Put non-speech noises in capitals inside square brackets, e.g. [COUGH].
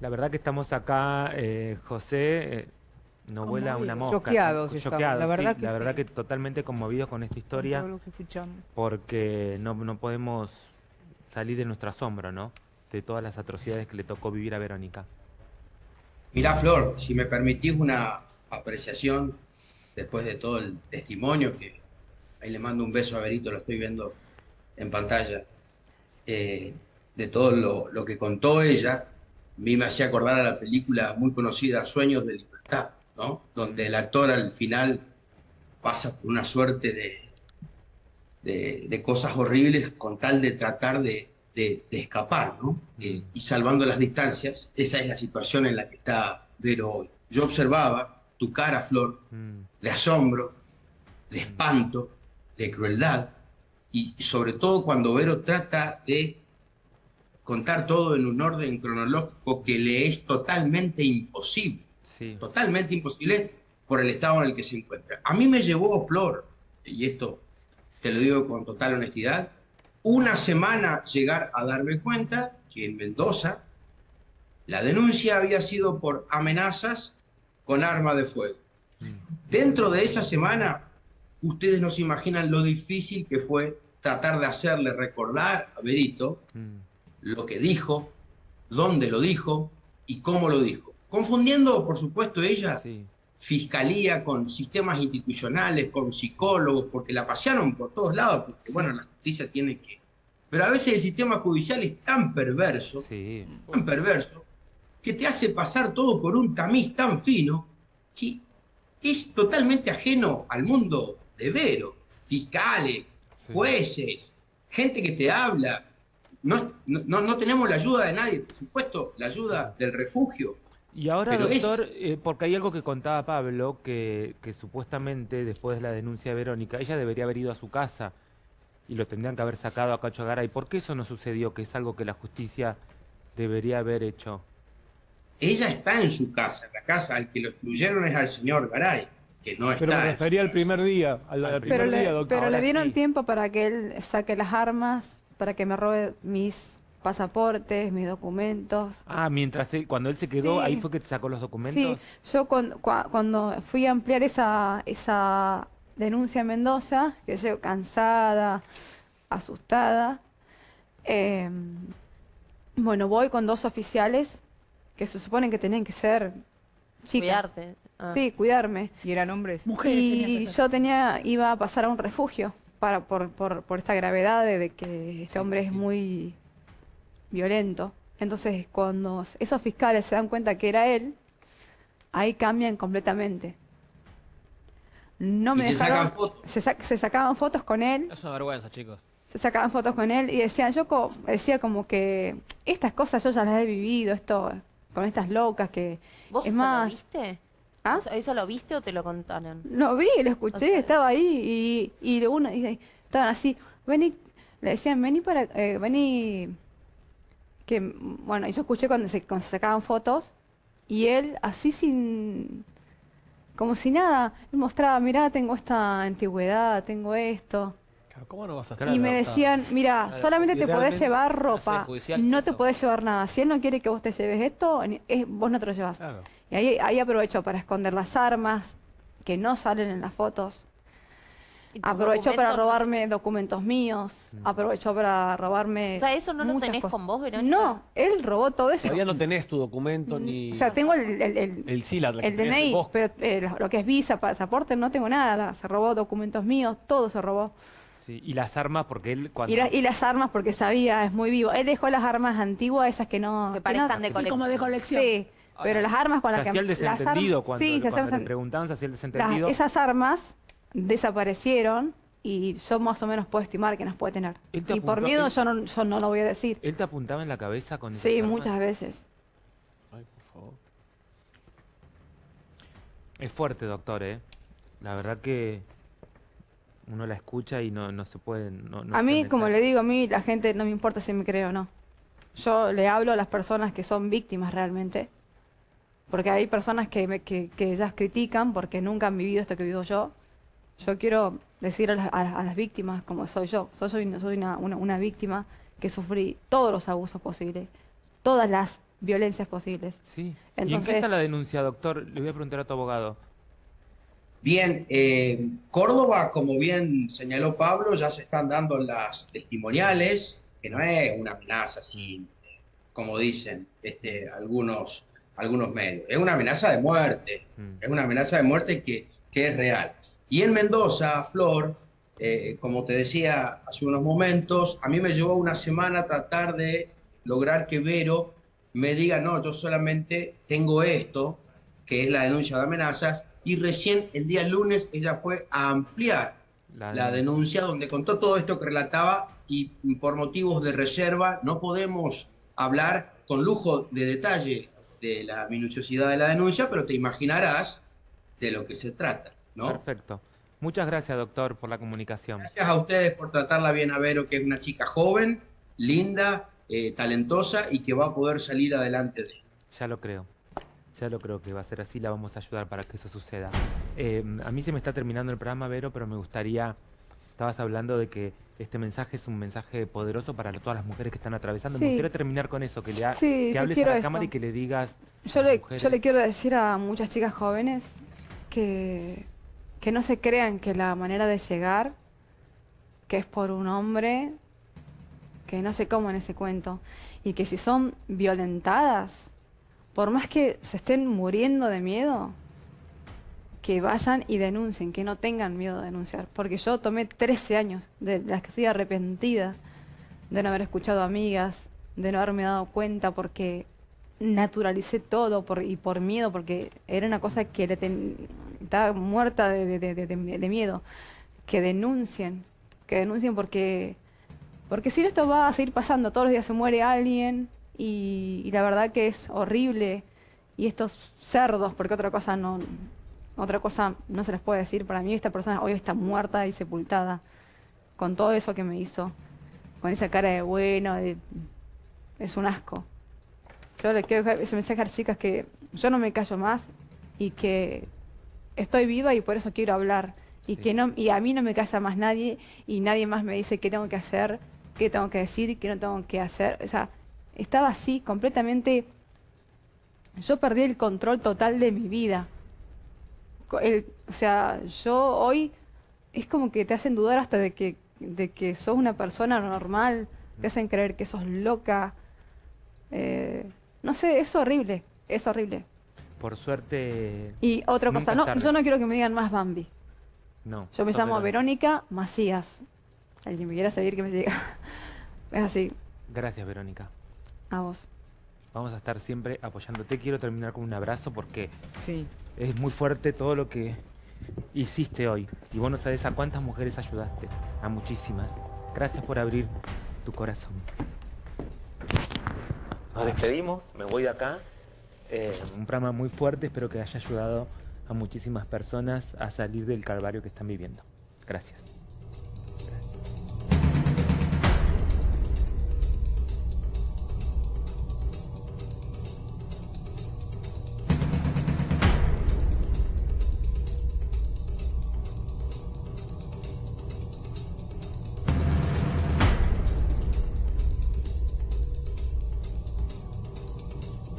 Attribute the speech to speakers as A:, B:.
A: La verdad que estamos acá, eh, José, eh, no vuela una mosca.
B: Choqueados la verdad
A: sí,
B: que
A: la verdad
B: sí.
A: que totalmente conmovidos con esta historia,
B: Todo lo que escuchamos.
A: porque no, no podemos salir de nuestro asombro, ¿no? De todas las atrocidades que le tocó vivir a Verónica.
C: Mirá, Flor, si me permitís una apreciación después de todo el testimonio, que ahí le mando un beso a Berito, lo estoy viendo en pantalla, eh, de todo lo, lo que contó ella, mí me hacía acordar a la película muy conocida Sueños de Libertad, ¿no? Donde el actor al final pasa por una suerte de, de, de cosas horribles con tal de tratar de, de- escapar, ¿no? Eh, y salvando las distancias, esa es la situación en la que está Vero hoy. Yo observaba tu cara, Flor,
A: Mm,
C: de asombro, de espanto, de crueldad, y sobre todo cuando Vero trata de contar todo en un orden cronológico que le es totalmente imposible,
A: sí,
C: totalmente imposible por el estado en el que se encuentra. A mí me llevó Flor, y esto te lo digo con total honestidad, una semana llegar a darme cuenta que en Mendoza la denuncia había sido por amenazas con arma de fuego. Dentro de esa semana, ustedes no se imaginan lo difícil que fue tratar de hacerle recordar a Berito
A: mm,
C: lo que dijo, dónde lo dijo y cómo lo dijo. Confundiendo, por supuesto, ella
A: sí.
C: fiscalía con sistemas institucionales, con psicólogos, porque la pasearon por todos lados, porque bueno, la justicia tiene que... Pero a veces el sistema judicial es tan perverso,
A: Sí,
C: tan perverso, que te hace pasar todo por un tamiz tan fino, que es totalmente ajeno al mundo de Vero. Fiscales, jueces, gente que te habla. No, no, no tenemos la ayuda de nadie, por supuesto, la ayuda del refugio.
A: Y ahora,
C: Pero es-
A: doctor, eh, porque hay algo que contaba Pablo, que, que supuestamente después de la denuncia de Verónica, ella debería haber ido a su casa y lo tendrían que haber sacado a Cacho Garay. ¿Por qué eso no sucedió? Que es algo que la justicia debería haber hecho.
C: Ella está en su casa, la casa al que lo excluyeron es al señor Garay, que no está.
D: Pero me
C: en
D: refería al primer día, al, al
A: Al
D: primer
E: Pero,
D: día,
E: le,
D: doctor.
E: pero
A: Ahora
E: le dieron
A: sí.
E: tiempo para que él saque las armas, para que me robe mis pasaportes, mis documentos.
A: Ah, mientras él- cuando él se quedó,
E: Sí.
A: ahí fue que te sacó los documentos.
E: Sí, yo cuando, cuando fui a ampliar esa, esa denuncia en Mendoza, que yo cansada, asustada, eh, bueno, voy con dos oficiales que se suponen que tenían que ser chicas.
F: Cuidarte. Ah.
E: Sí, cuidarme.
B: Y eran hombres. Mujeres.
E: Y [LAUGHS] yo tenía, iba a pasar a un refugio para, por, por, por esta gravedad de, de que este hombre es muy violento. Entonces, cuando esos fiscales se dan cuenta que era él, ahí cambian completamente. No
C: Y
E: me
C: se
E: dejaron,
C: sacan fotos.
E: se, sa- se sacaban fotos con él,
G: Es una vergüenza, chicos.
E: se sacaban fotos con él y decían, yo co- decía como que estas cosas yo ya las he vivido, esto con estas locas que
F: ¿Vos
E: es más,
F: lo viste?
E: ¿Ah?
F: ¿Eso, eso lo viste o te lo contaron?
E: Lo vi, lo escuché,
F: O sea-
E: estaba ahí y, y uno y estaban así, vení, le decían, vení para, eh, vení, que, bueno, y yo escuché cuando se, cuando se sacaban fotos y él así sin, como si nada, él mostraba, mirá, tengo esta antigüedad, tengo esto.
D: Claro, ¿Cómo no vas a
A: Claro,
E: y me decían, mira,
G: Claro,
E: solamente te podés llevar ropa, no te podés llevar nada. Si él no quiere que vos te lleves esto, es- vos no te lo llevas.
D: Claro.
E: Y ahí, ahí aprovechó para esconder las armas que no salen en las fotos.
F: ¿Y tus
E: Aprovechó para robarme documentos míos. Aprovechó para robarme.
F: O sea, ¿eso no lo tenés
E: cosas.
F: con vos, Verónica?
E: No, él robó todo eso.
D: Todavía no tenés tu documento ni
E: O sea, tengo el, el, el-
D: el que
E: el
D: tenés
E: DNI,
D: vos.
E: pero eh, lo, que es visa, pasaporte, no tengo nada. Se robó documentos míos, todo se robó.
A: Sí, Y las armas, porque él cuando...
E: Y, la- y las armas, porque sabía, es muy vivo. Él dejó las armas antiguas, esas que no.
F: Que parezcan de
B: Sí,
F: colección.
B: como de colección.
E: Sí, pero las armas con las que.
A: hacía el desentendido cuando,
E: sí, se
A: cuando le preguntaban, se hacía el
E: Las- esas armas desaparecieron y yo más o menos puedo estimar que las puede tener.
A: Te
E: Y por miedo
A: él-
E: yo no, yo no lo voy a decir.
A: ¿Él te apuntaba en la cabeza con
E: Sí, muchas veces.
D: Ay, por favor.
A: Es fuerte, doctor, ¿eh? La verdad que uno la escucha y no, no se puede... no- no
E: a mí, como le digo, a mí la gente no me importa si me cree o no. Yo le hablo a las personas que son víctimas realmente. Porque hay personas que, me- que, que ellas critican porque nunca han vivido esto que vivo yo. Yo quiero decir a las, a- a las víctimas como soy yo. Yo soy, soy una, una, una víctima que sufrí todos los abusos posibles. Todas las violencias posibles.
A: Sí. ¿Y en qué está la denuncia, doctor? Le voy a preguntar a tu abogado.
C: Bien, eh, Córdoba, como bien señaló Pablo, ya se están dando las testimoniales, que no es una amenaza así, como dicen este, algunos, algunos medios. Es una amenaza de muerte,
A: Mm.
C: es una amenaza de muerte que, que es real. Y en Mendoza, Flor, eh, como te decía hace unos momentos, a mí me llevó una semana tratar de lograr que Vero me diga, no, yo solamente tengo esto, que es la denuncia de amenazas, y recién el día lunes ella fue a ampliar
A: La
C: la denuncia donde contó todo esto que relataba y por motivos de reserva no podemos hablar con lujo de detalle de la minuciosidad de la denuncia, pero te imaginarás de lo que se trata, ¿no?
A: Perfecto. Muchas gracias, doctor, por la comunicación.
C: Gracias a ustedes por tratarla bien a Vero, que es una chica joven, linda, eh, talentosa y que va a poder salir adelante de
A: Ya lo creo. Ya lo creo que va a ser así. La vamos a ayudar para que eso suceda. Eh, a mí se me está terminando el programa, Vero, pero me gustaría... Estabas hablando de que este mensaje es un mensaje poderoso para todas las mujeres que están atravesando. Me
E: Sí.
A: gustaría terminar con eso, que, le ha-
E: Sí,
A: que
E: yo
A: hables a la
E: eso.
A: cámara y que le digas...
E: Yo le,
A: mujeres-
E: yo le quiero decir a muchas chicas jóvenes que, que no se crean que la manera de llegar, que es por un hombre, que no se coman ese cuento, y que si son violentadas, por más que se estén muriendo de miedo, que vayan y denuncien, que no tengan miedo de denunciar. Porque yo tomé 13 años de las que estoy arrepentida de no haber escuchado amigas, de no haberme dado cuenta porque naturalicé todo por, y por miedo, porque era una cosa que estaba muerta de, miedo. Que denuncien, que denuncien porque, porque si esto va a seguir pasando, todos los días se muere alguien y la verdad que es horrible. Y estos cerdos, porque otra cosa no, otra cosa no se les puede decir, para mí esta persona hoy está muerta y sepultada, con todo eso que me hizo, con esa cara de bueno, de- es un asco. Yo le quiero dejar ese mensaje a las chicas que yo no me callo más y que estoy viva y por eso quiero hablar. Y
A: Sí.
E: que no, y a mí no me calla más nadie y nadie más me dice qué tengo que hacer, qué tengo que decir, qué no tengo que hacer. O sea, estaba así, completamente. Yo perdí el control total de mi vida. El- o sea, yo hoy es como que te hacen dudar hasta de que, de que sos una persona normal, te hacen creer que sos loca. Eh, no sé, es horrible, es horrible.
A: Por suerte...
E: Y otra cosa, no, yo no quiero que me digan más Bambi.
A: No.
E: Yo me llamo Verónica Macías. Alguien me quiera seguir que me siga. [LAUGHS] Es así,
A: Gracias, Verónica.
E: a vos.
A: Vamos a estar siempre apoyándote. Quiero terminar con un abrazo porque
B: Sí.
A: Es muy fuerte todo lo que hiciste hoy. Y vos no sabés a cuántas mujeres ayudaste. A muchísimas. Gracias por abrir tu corazón. Nos despedimos, me voy de acá. Eh, un programa muy fuerte, espero que haya ayudado a muchísimas personas a salir del calvario que están viviendo. Gracias.